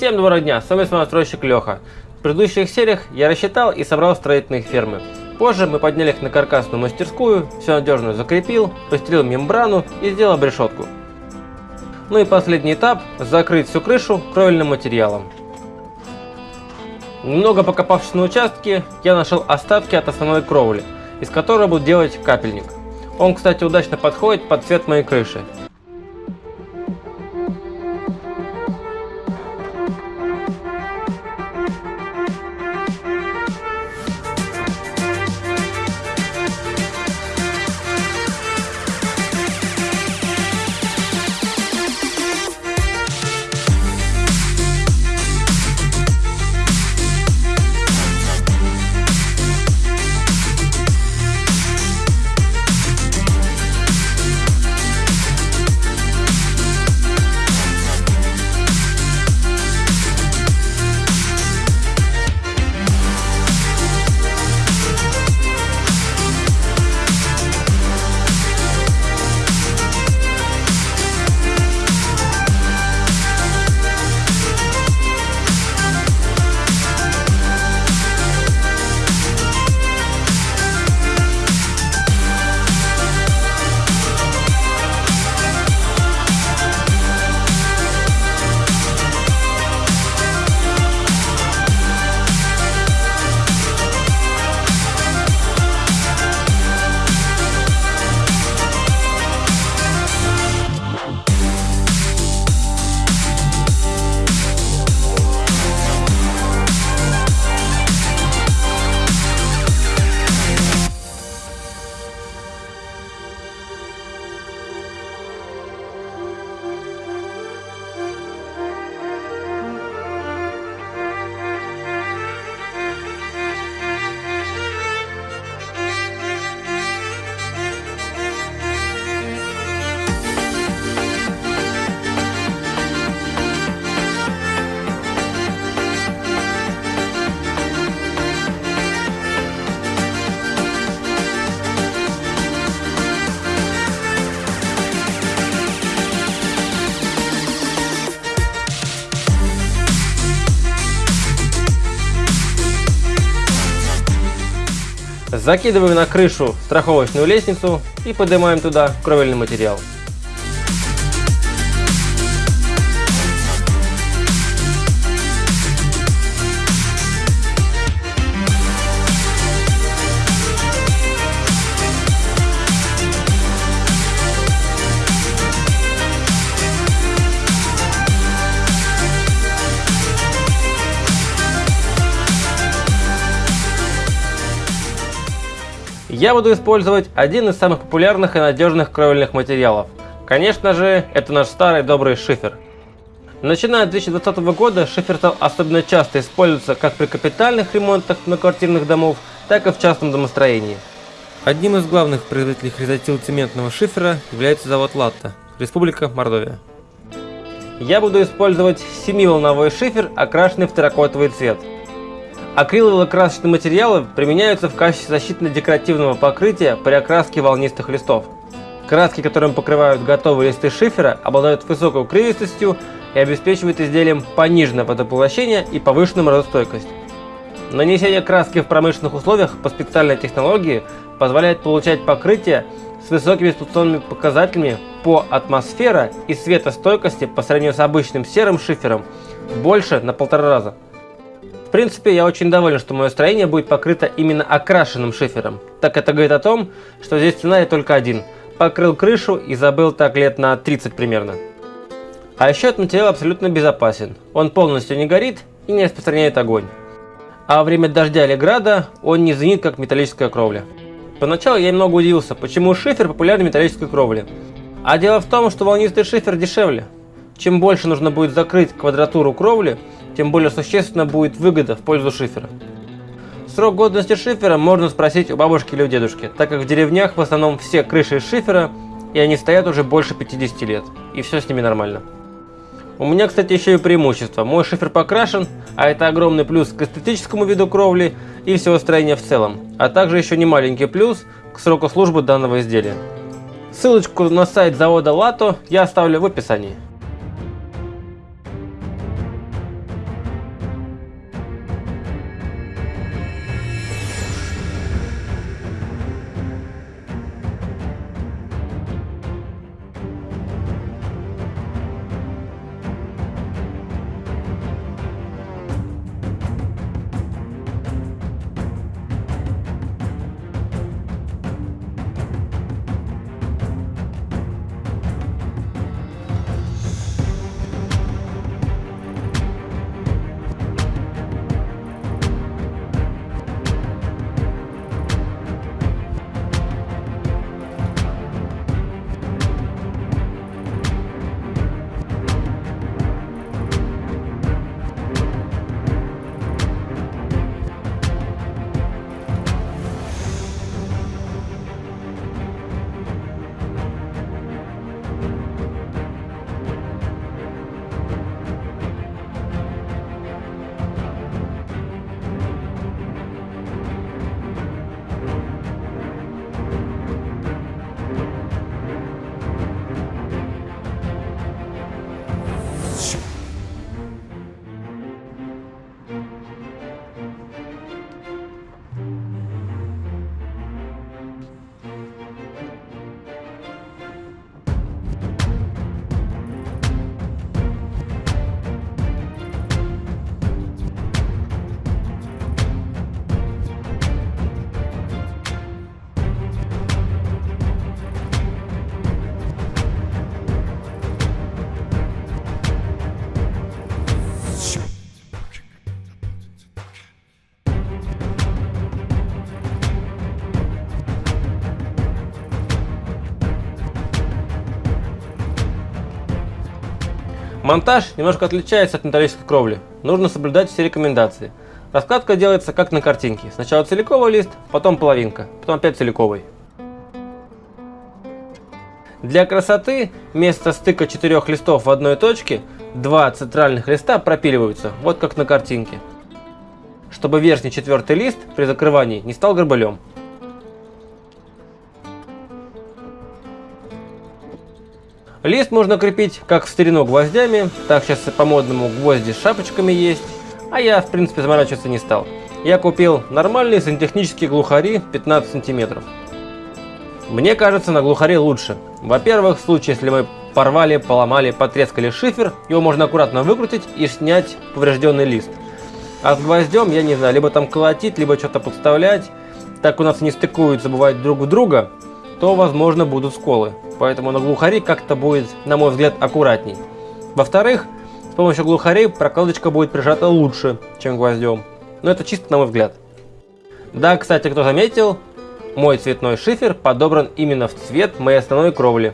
Всем доброго дня, с вами настройщик Леха. В предыдущих сериях я рассчитал и собрал строительные фермы. Позже мы подняли их на каркасную мастерскую, все надежно закрепил, постелил мембрану и сделал решетку. Ну и последний этап – закрыть всю крышу кровельным материалом. Немного покопавшись на участке, я нашел остатки от основной кровли, из которой буду делать капельник. Он, кстати, удачно подходит под цвет моей крыши. Закидываем на крышу страховочную лестницу и поднимаем туда кровельный материал. Я буду использовать один из самых популярных и надежных кровельных материалов. Конечно же, это наш старый добрый шифер. Начиная с 2020 года шифер стал особенно часто использоваться как при капитальных ремонтах многоквартирных домов, так и в частном домостроении. Одним из главных производителей хризотил-цементного шифера является завод Латта, Республика Мордовия. Я буду использовать 7-волновой шифер, окрашенный в терракотовый цвет. Акриловые красочные материалы применяются в качестве защитно-декоративного покрытия при окраске волнистых листов. Краски, которым покрывают готовые листы шифера, обладают высокой укрывистостью и обеспечивают изделием пониженное водополощение и повышенную морозостойкость. Нанесение краски в промышленных условиях по специальной технологии позволяет получать покрытие с высокими эксплуатационными показателями по атмосфера и светостойкости по сравнению с обычным серым шифером больше на полтора раза. В принципе, я очень доволен, что мое строение будет покрыто именно окрашенным шифером. Так это говорит о том, что здесь сценарий только один. Покрыл крышу и забыл так лет на 30 примерно. А еще этот материал абсолютно безопасен. Он полностью не горит и не распространяет огонь. А во время дождя или града он не звенит, как металлическая кровля. Поначалу я немного удивился, почему шифер популярен в металлической кровле. А дело в том, что волнистый шифер дешевле. Чем больше нужно будет закрыть квадратуру кровли, тем более существенно будет выгода в пользу шифера. Срок годности шифера можно спросить у бабушки или у дедушки, так как в деревнях в основном все крыши из шифера, и они стоят уже больше 50 лет, и все с ними нормально. У меня, кстати, еще и преимущество. Мой шифер покрашен, а это огромный плюс к эстетическому виду кровли и всего строения в целом, а также еще не маленький плюс к сроку службы данного изделия. Ссылочку на сайт завода Лато я оставлю в описании. Монтаж немножко отличается от металлической кровли. Нужно соблюдать все рекомендации. Раскладка делается как на картинке. Сначала целиковый лист, потом половинка, потом опять целиковый. Для красоты вместо стыка четырех листов в одной точке два центральных листа пропиливаются, вот как на картинке. Чтобы верхний четвертый лист при закрывании не стал горбылем. Лист можно крепить как в старину гвоздями, так сейчас по-модному гвозди с шапочками есть, а я в принципе заморачиваться не стал. Я купил нормальные сантехнические глухари 15 сантиметров. Мне кажется, на глухаре лучше. Во-первых, в случае, если мы порвали, поломали, потрескали шифер, его можно аккуратно выкрутить и снять поврежденный лист. А с гвоздем, я не знаю, либо там колотить, либо что-то подставлять. Так у нас не стыкуются, бывает, друг в друга, то, возможно, будут сколы. Поэтому на глухаре как-то будет, на мой взгляд, аккуратней. Во-вторых, с помощью глухарей прокладочка будет прижата лучше, чем гвоздем. Но это чисто на мой взгляд. Да, кстати, кто заметил, мой цветной шифер подобран именно в цвет моей основной кровли.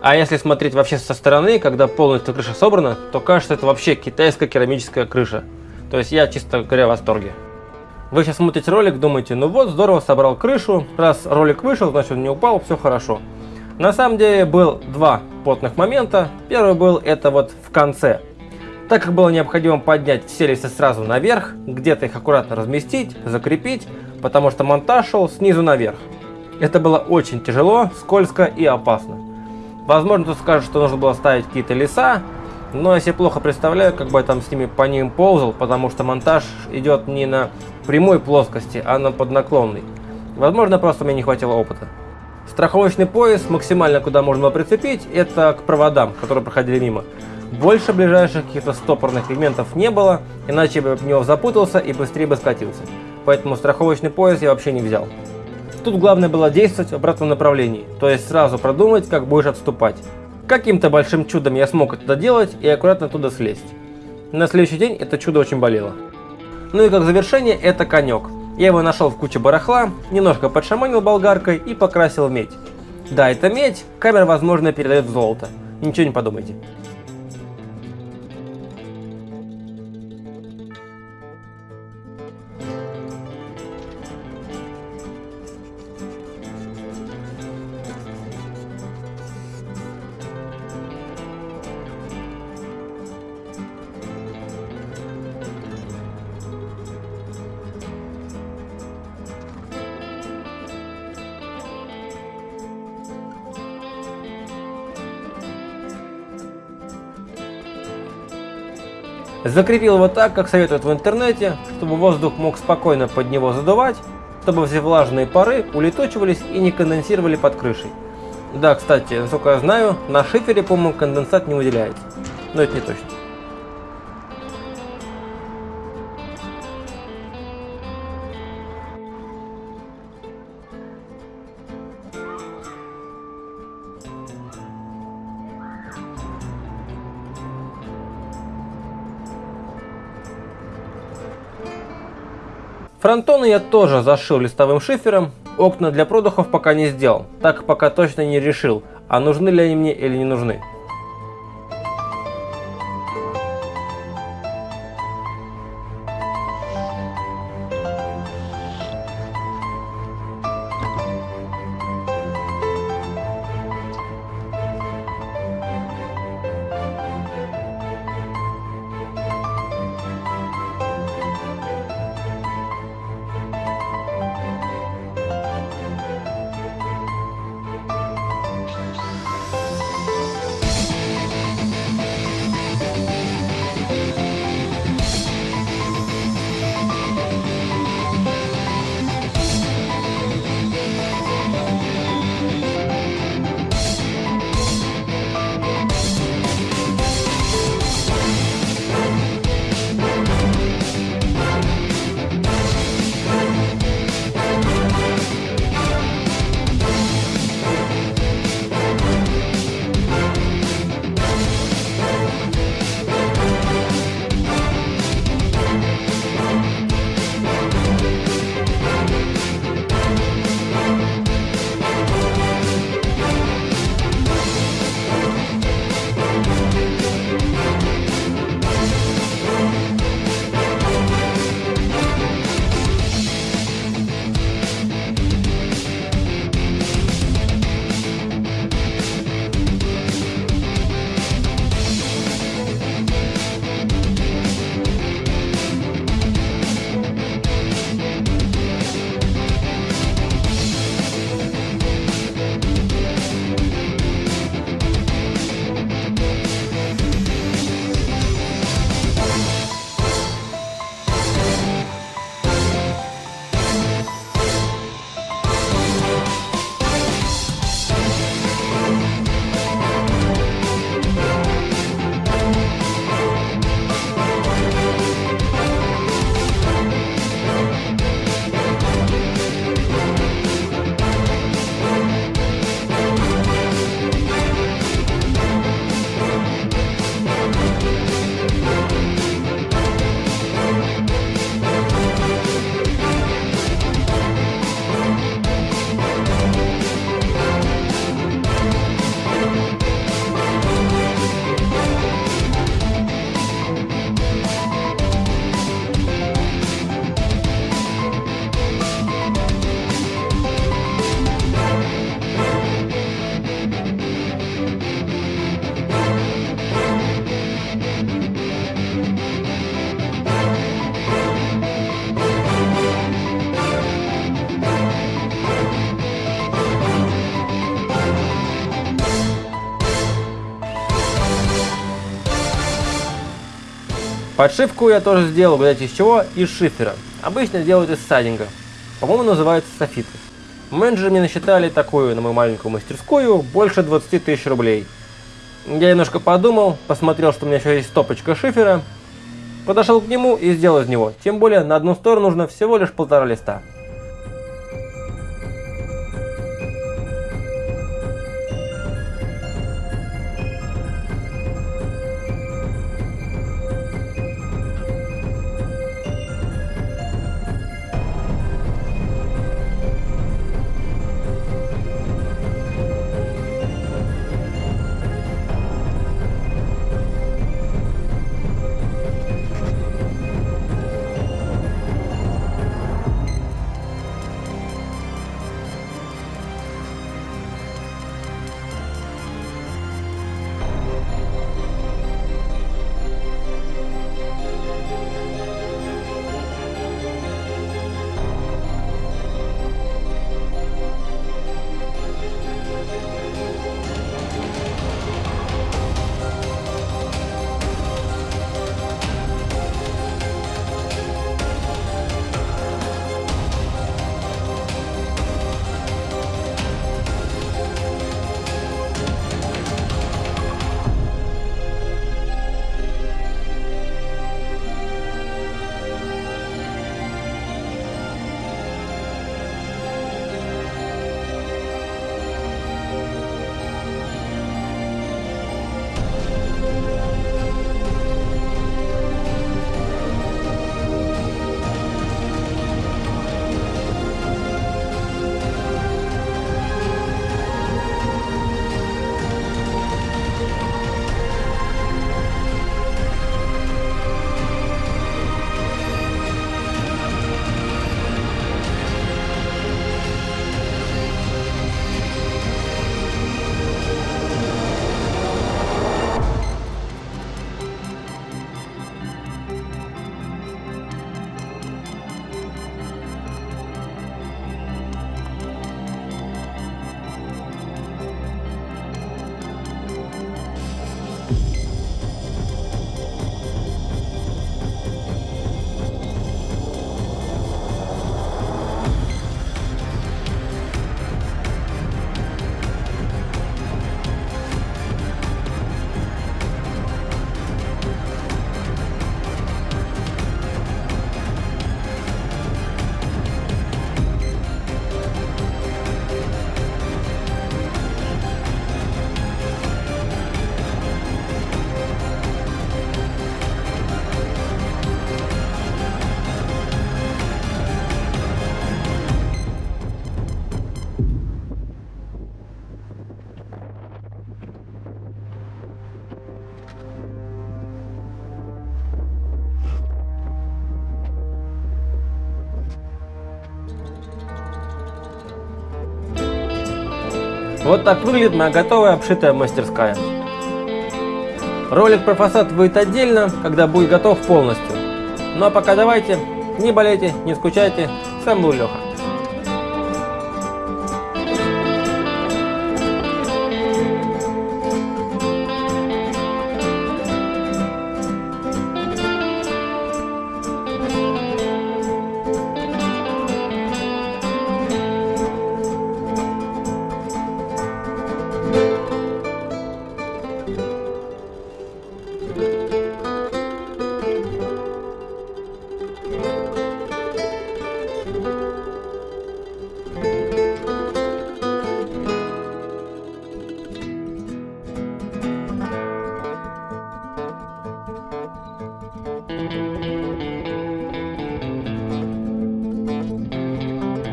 А если смотреть вообще со стороны, когда полностью крыша собрана, то кажется это вообще китайская керамическая крыша. То есть я чисто говоря в восторге. Вы сейчас смотрите ролик, думаете, ну вот, здорово собрал крышу, раз ролик вышел, значит он не упал, все хорошо. На самом деле был два потных момента. Первый был это вот в конце. Так как было необходимо поднять все листы сразу наверх, где-то их аккуратно разместить, закрепить, потому что монтаж шел снизу наверх. Это было очень тяжело, скользко и опасно. Возможно, кто скажет, что нужно было ставить какие-то леса, но я себе плохо представляю, как бы я там с ними по ним ползал, потому что монтаж идет не на прямой плоскости, а на поднаклонной. Возможно, просто мне не хватило опыта. Страховочный пояс максимально куда можно было прицепить, это к проводам, которые проходили мимо. Больше ближайших каких-то стопорных элементов не было, иначе бы в него запутался и быстрее бы скатился. Поэтому страховочный пояс я вообще не взял. Тут главное было действовать в обратном направлении, то есть сразу продумать, как будешь отступать. Каким-то большим чудом я смог это доделать и аккуратно туда слезть. На следующий день это чудо очень болело. Ну и как завершение это конек. Я его нашел в куче барахла, немножко подшаманил болгаркой и покрасил медь. Да, это медь, камера возможно передает в золото. Ничего не подумайте. Закрепил его так, как советуют в интернете, чтобы воздух мог спокойно под него задувать, чтобы все влажные пары улетучивались и не конденсировали под крышей. Да, кстати, насколько я знаю, на шифере, по-моему, конденсат не выделяется. Но это не точно. Фронтоны я тоже зашил листовым шифером, окна для продухов пока не сделал, так пока точно не решил, а нужны ли они мне или не нужны. Подшивку я тоже сделал, знаете, из чего? Из шифера. Обычно делают из сайдинга. По-моему, называется софиты. Менеджеры мне насчитали такую на мою маленькую мастерскую больше 20 тысяч рублей. Я немножко подумал, посмотрел, что у меня еще есть стопочка шифера, подошел к нему и сделал из него. Тем более на одну сторону нужно всего лишь полтора листа. Вот так выглядит моя готовая обшитая мастерская. Ролик про фасад выйдет отдельно, когда будет готов полностью. Ну а пока давайте, не болейте, не скучайте. С вами был Леха.